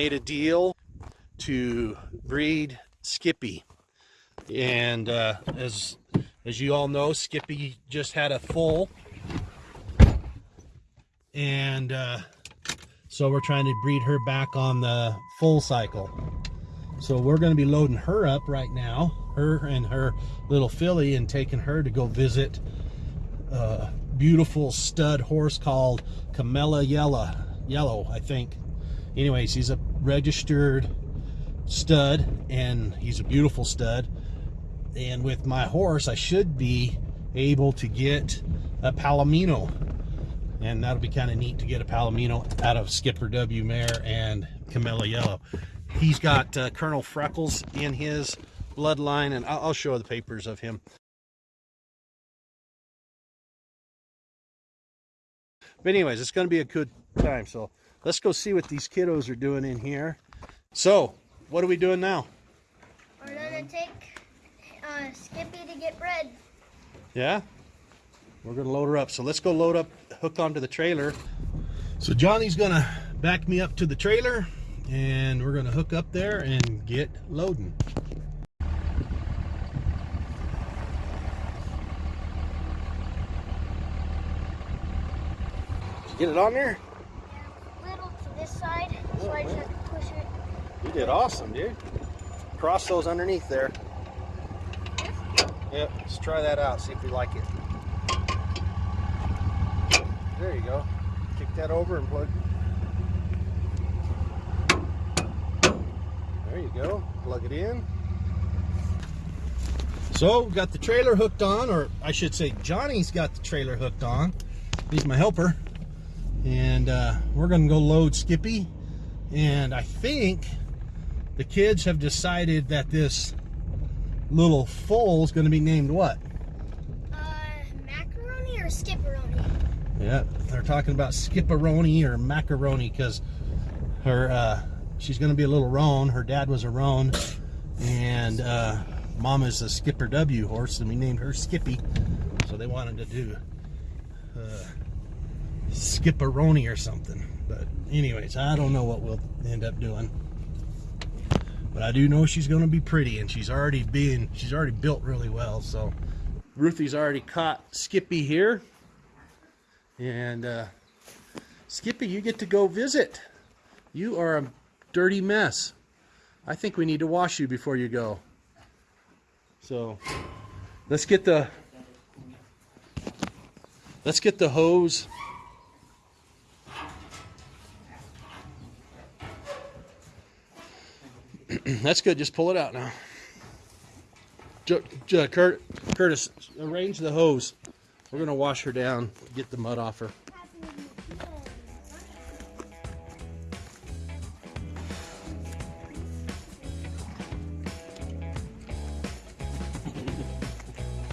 made a deal to breed Skippy. And uh, as, as you all know, Skippy just had a foal. And uh, so we're trying to breed her back on the full cycle. So we're going to be loading her up right now, her and her little filly, and taking her to go visit a beautiful stud horse called Camella Yellow, Yellow, I think. Anyways, he's a registered stud, and he's a beautiful stud. And with my horse, I should be able to get a Palomino. And that'll be kind of neat to get a Palomino out of Skipper W Mare and Camella Yellow. He's got uh, Colonel Freckles in his bloodline, and I'll, I'll show the papers of him. But anyways, it's going to be a good time. So let's go see what these kiddos are doing in here. So, what are we doing now? We're going to take uh, Skippy to get bred. Yeah? We're going to load her up. So let's go load up, hook onto the trailer. So Johnny's going to back me up to the trailer and we're gonna hook up there and get loading. get it on there? Yeah, little to this side, oh, so I just have to push it. You did awesome, dude. Cross those underneath there. Yep, let's try that out, see if we like it. There you go. Kick that over and plug There you go. Plug it in. So, got the trailer hooked on, or I should say Johnny's got the trailer hooked on. He's my helper. And uh, we're going to go load Skippy. And I think the kids have decided that this little foal is going to be named what? Uh, macaroni or skipperoni? Yeah, they're talking about skipperoni or macaroni because her uh, she's going to be a little roan. Her dad was a roan, and uh, Mama's a Skipper W horse, and we named her Skippy. So they wanted to do uh, Skipperoni or something. But anyways, I don't know what we'll end up doing. But I do know she's going to be pretty, and she's already being she's already built really well. So Ruthie's already caught Skippy here, and uh, Skippy, you get to go visit. You are a dirty mess. I think we need to wash you before you go. So let's get the let's get the hose. That's good. Just pull it out now. Kurt, Curtis, arrange the hose. We're going to wash her down, get the mud off her.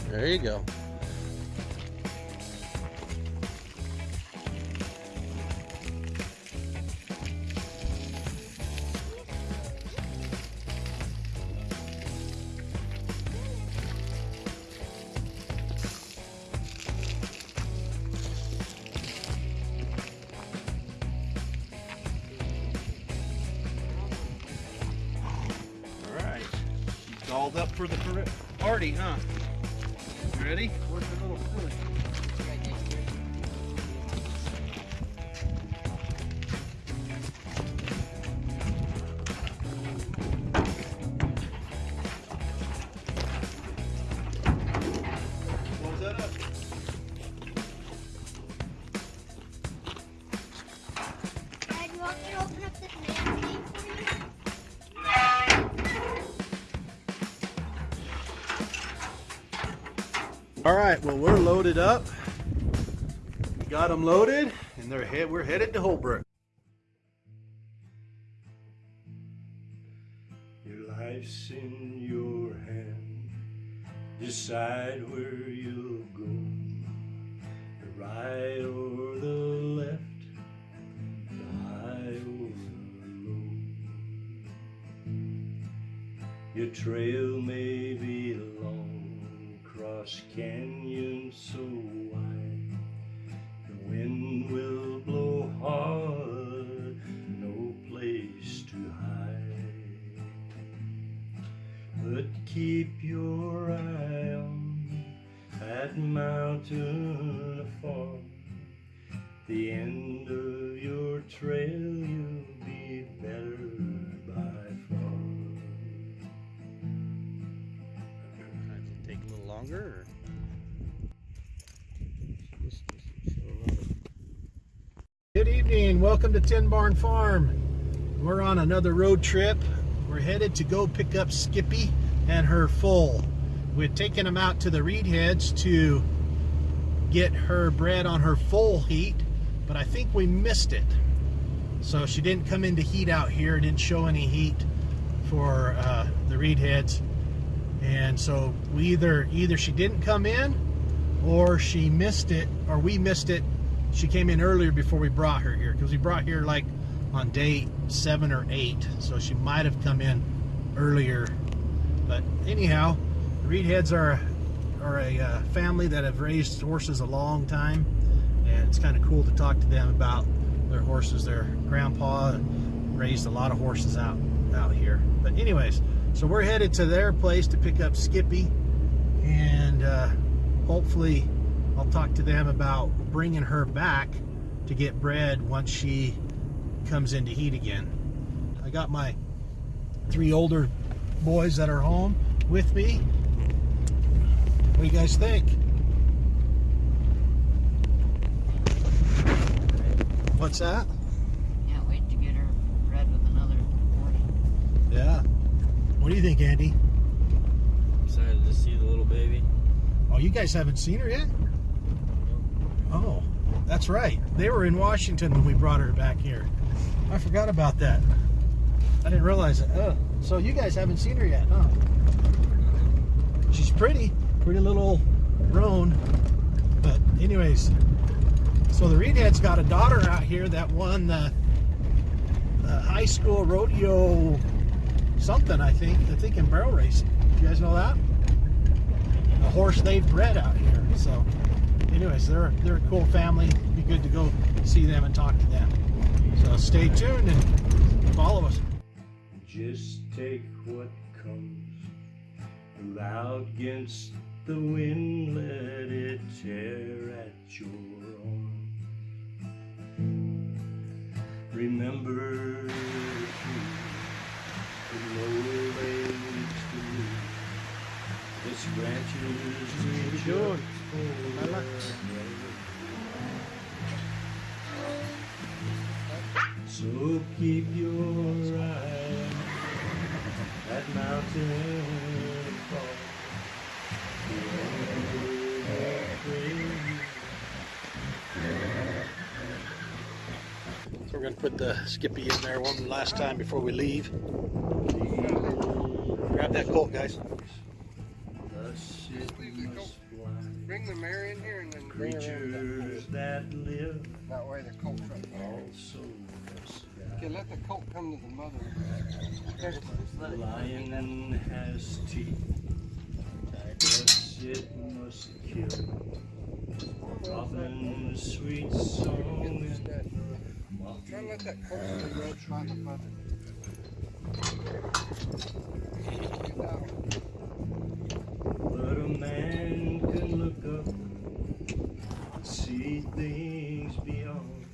There you go. Dolled up for the party, huh? Ready? Where's the little? All right, well, we're loaded up. We got them loaded, and they're we're headed to Holbrook. Your life's in your hand. Decide where you'll go. The right or the left. The high or the low. Your trail may be long across canyons so wide. The wind will blow hard, no place to hide. But keep your eye on that mountain afar, the end Welcome to Tin Barn Farm. We're on another road trip. We're headed to go pick up Skippy and her foal. We'd taken them out to the reed heads to get her bred on her foal heat, but I think we missed it. So she didn't come into heat out here, didn't show any heat for uh, the reed heads. And so we either either she didn't come in or she missed it or we missed it. She came in earlier before we brought her here because we brought here like on day seven or eight. So she might have come in earlier. But anyhow, the Reed Heads are, are a uh, family that have raised horses a long time. And it's kind of cool to talk to them about their horses. Their grandpa raised a lot of horses out, out here. But anyways, so we're headed to their place to pick up Skippy. And uh, hopefully I'll talk to them about bringing her back to get bred once she comes into heat again. I got my three older boys that are home with me. What do you guys think? What's that? Can't wait to get her bred with another horse. Yeah. What do you think, Andy? Excited to see the little baby. Oh, you guys haven't seen her yet? Oh, that's right. They were in Washington when we brought her back here. I forgot about that. I didn't realize it. Oh, so you guys haven't seen her yet, huh? She's pretty, pretty little roan. But anyways, so the Reedhead's got a daughter out here that won the, the high school rodeo something, I think. I think in barrel racing. You guys know that? A horse they've bred out here. So anyways, they're they're a cool family. Be good to go see them and talk to them. So stay tuned and follow us. Just take what comes. Loud against the wind, let it tear at your arm. Remember the lower legs to move. This branches doing? Lala? So keep your eye that mountain. So we're gonna put the Skippy in there one last time before we leave. Grab that colt, guys. Bring the mare in here and then bring her in. Creatures that live That way the colt can. also Okay, let the colt come to the mother. The lion has teeth. Thus it must kill. Robin's sweet song and Try to let that colt to the by the mother. Get that one. But a man can look up and see things beyond.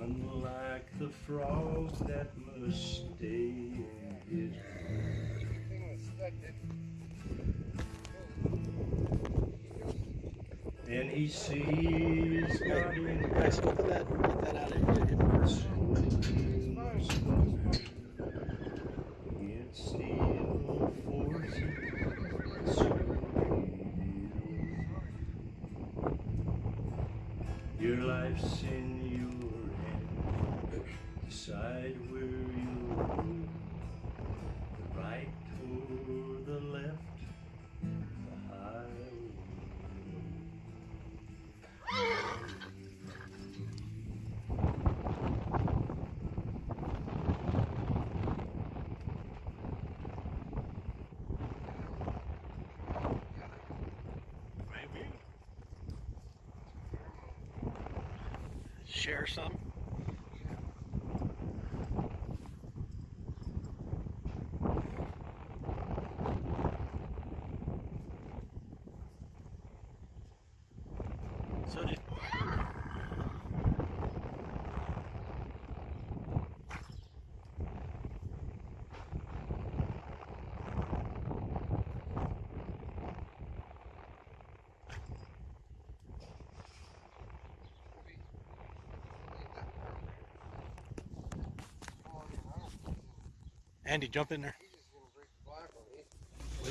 Unlike the frog that must stay in his and he sees God in Guys, open that. Get that out of here. against the evil Share some. So did Andy, jump in there.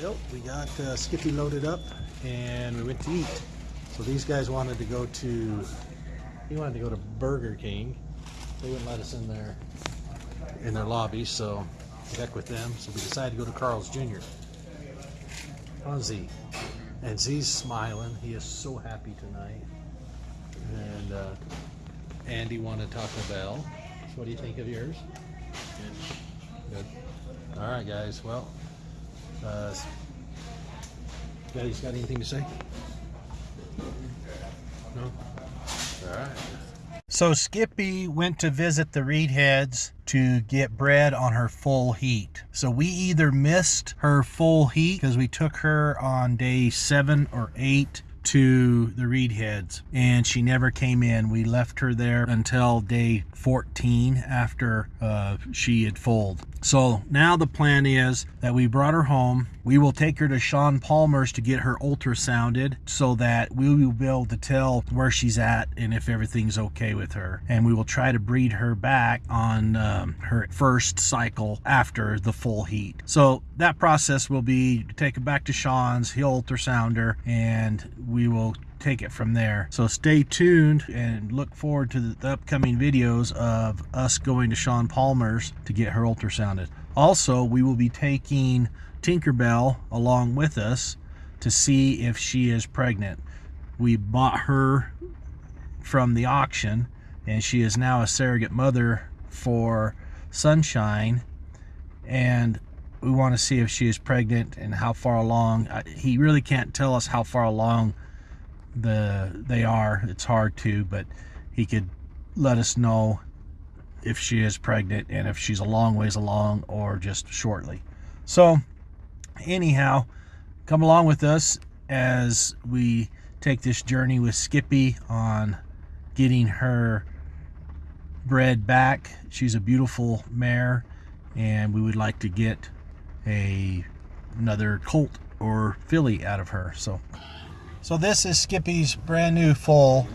Well, we got uh, Skippy loaded up and we went to eat. So these guys wanted to go to, he wanted to go to Burger King. They wouldn't let us in there in their lobby, so heck with them. So we decided to go to Carl's Jr. on Z. And Z's smiling. He is so happy tonight. And uh, Andy wanted Taco Bell. So what do you think of yours? Good. All right, guys. Well, uh, guys, got anything to say? No. All right. So Skippy went to visit the Reed Heads to get bred on her foal heat. So we either missed her foal heat because we took her on day seven or eight to the Reed Heads and she never came in. We left her there until day 14 after uh, she had foaled. So now the plan is that we brought her home. We will take her to Sean Palmer's to get her ultrasounded so that we will be able to tell where she's at and if everything's okay with her. And we will try to breed her back on um, her first cycle after the foal heat. So that process will be take her back to Sean's, he'll ultrasound her, and we will take it from there. So stay tuned and look forward to the upcoming videos of us going to Sean Palmer's to get her ultrasounded. Also, we will be taking Tinkerbell along with us to see if she is pregnant. We bought her from the auction and she is now a surrogate mother for Sunshine and we want to see if she is pregnant and how far along. He really can't tell us how far along the they are it's hard to but he could let us know if she is pregnant and if she's a long ways along or just shortly so anyhow come along with us as we take this journey with skippy on getting her bred back she's a beautiful mare and we would like to get a another colt or filly out of her so so this is Skippy's brand new foal.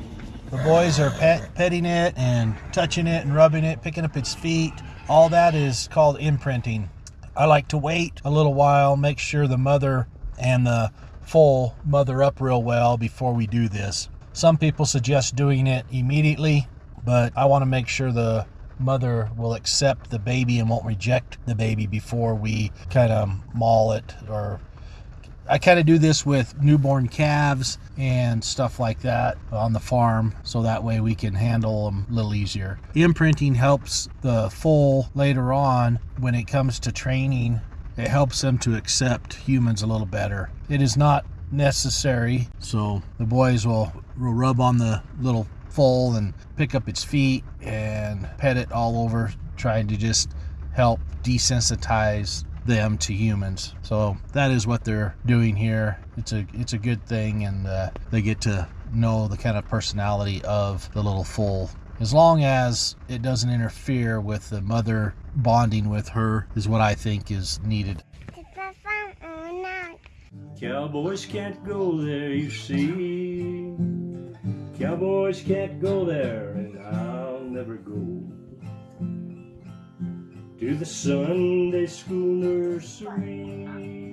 The boys are pet, petting it and touching it and rubbing it, picking up its feet. All that is called imprinting. I like to wait a little while, make sure the mother and the foal mother up real well before we do this. Some people suggest doing it immediately, but I want to make sure the mother will accept the baby and won't reject the baby before we kind of maul it or I kind of do this with newborn calves and stuff like that on the farm so that way we can handle them a little easier. Imprinting helps the foal later on when it comes to training. It helps them to accept humans a little better. It is not necessary, so the boys will, will rub on the little foal and pick up its feet and pet it all over, trying to just help desensitize them to humans. So that is what they're doing here. It's a it's a good thing, and uh, they get to know the kind of personality of the little foal. As long as it doesn't interfere with the mother bonding with her, is what I think is needed. Cowboys can't go there, you see. Cowboys can't go there, and I'll never go to the Sunday school nursery.